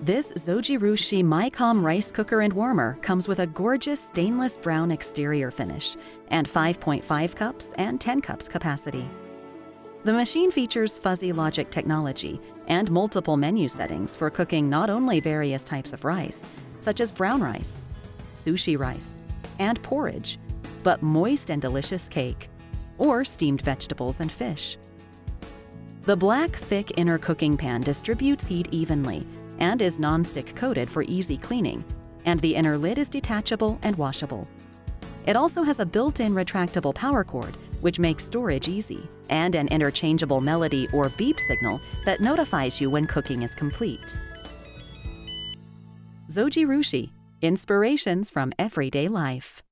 This Zojirushi Micom rice cooker and warmer comes with a gorgeous stainless brown exterior finish and 5.5 cups and 10 cups capacity. The machine features fuzzy logic technology and multiple menu settings for cooking not only various types of rice, such as brown rice, sushi rice, and porridge, but moist and delicious cake, or steamed vegetables and fish. The black, thick inner cooking pan distributes heat evenly and is non-stick coated for easy cleaning, and the inner lid is detachable and washable. It also has a built-in retractable power cord, which makes storage easy, and an interchangeable melody or beep signal that notifies you when cooking is complete. Zojirushi, inspirations from everyday life.